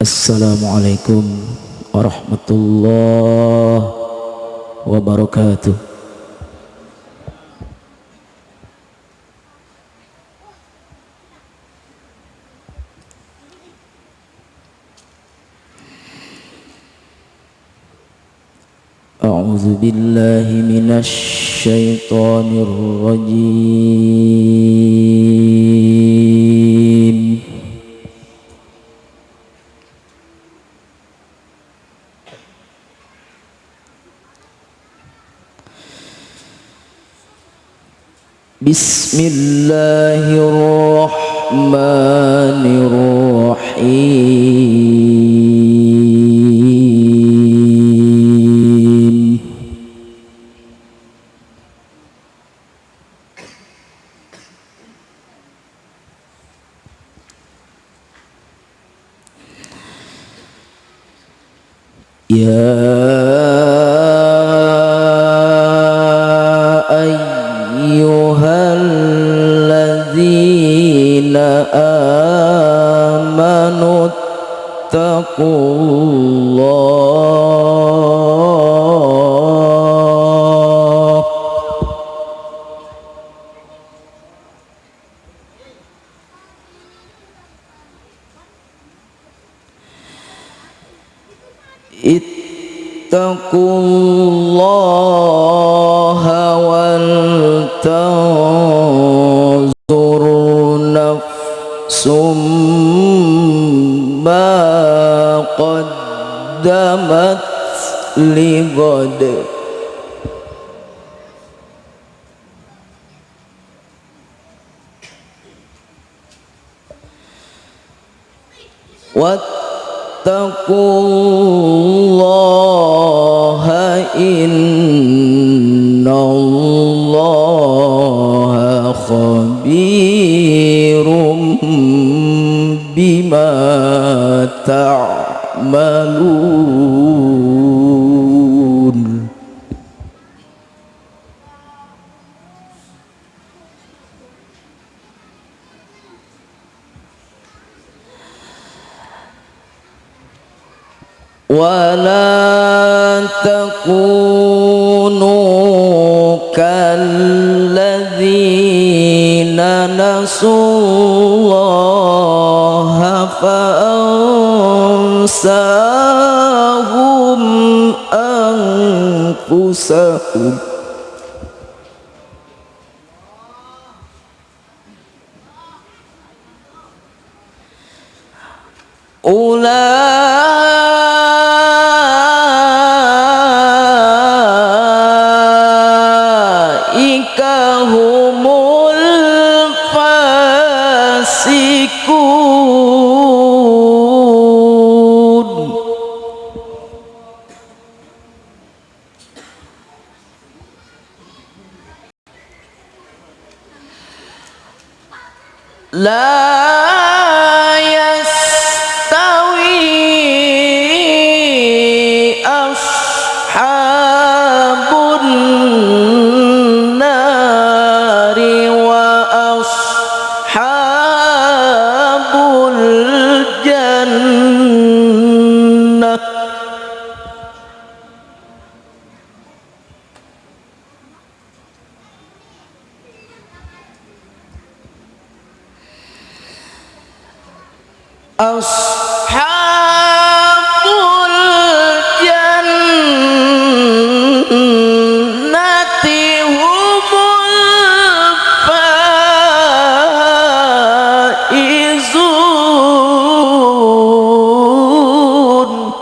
Assalamualaikum warahmatullahi wabarakatuh أعوذ بالله من الشيطان الرجيم بسم الله الرحمن الرحيم. يا آمنوا اتقوا الله اتقوا الله قدمت لغد. واتقوا الله إن الله خبير بما تعملون. ولا تكونوا كالذين نسوا الله فأنساهم أنفسهم أولئك love. أصحاب الجنة هم الفائزون.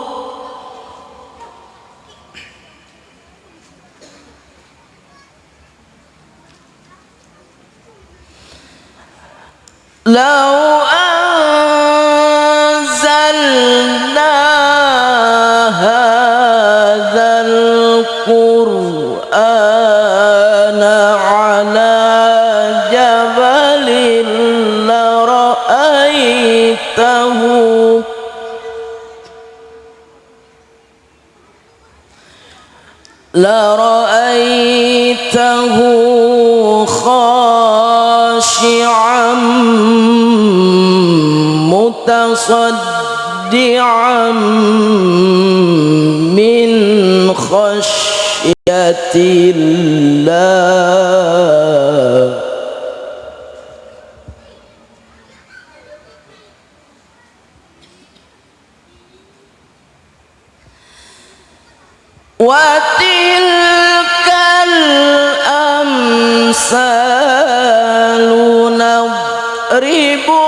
لو القرآن على جبل لرأيته. لرأيته خاشعا متصدعا من خشية الله وتلك الأمثال نضربها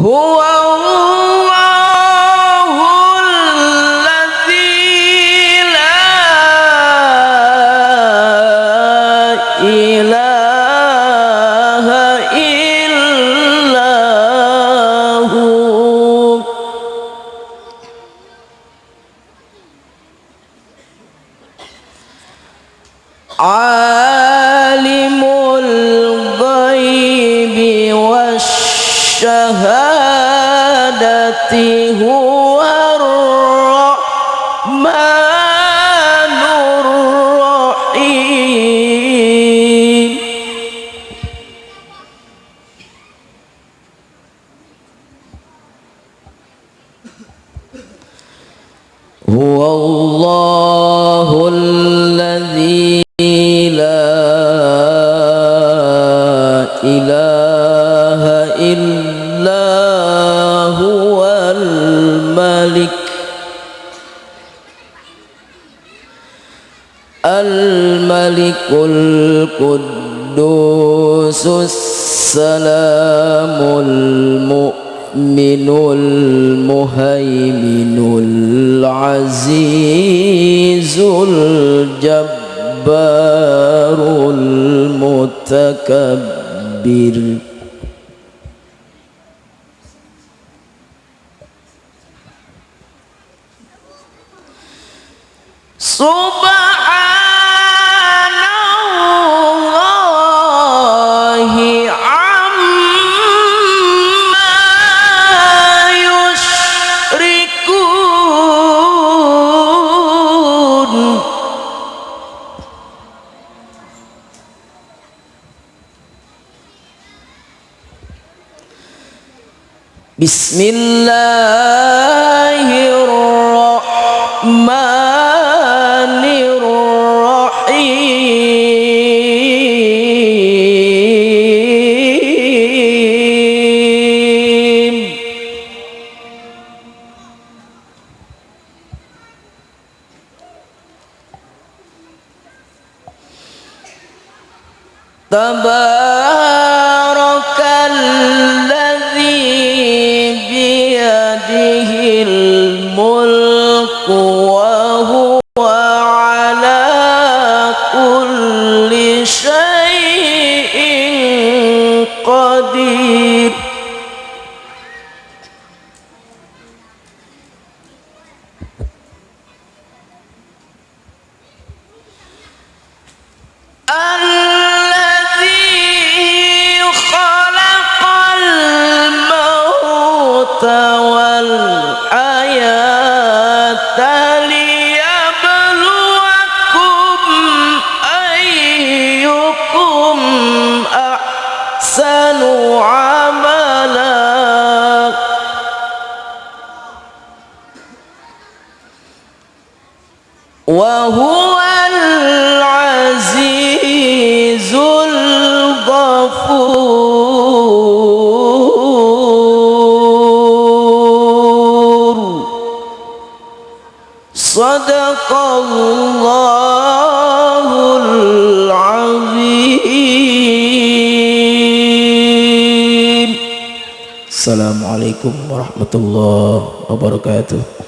هو إله إلا هو الملك الملك القدوس السلام المؤمن المهيمن العزيز الجبار المتكبر. سبحان بسم الله الرحمن الرحيم. تبارك وهو العزيز الغفور. صدق الله العظيم. السلام عليكم ورحمة الله وبركاته.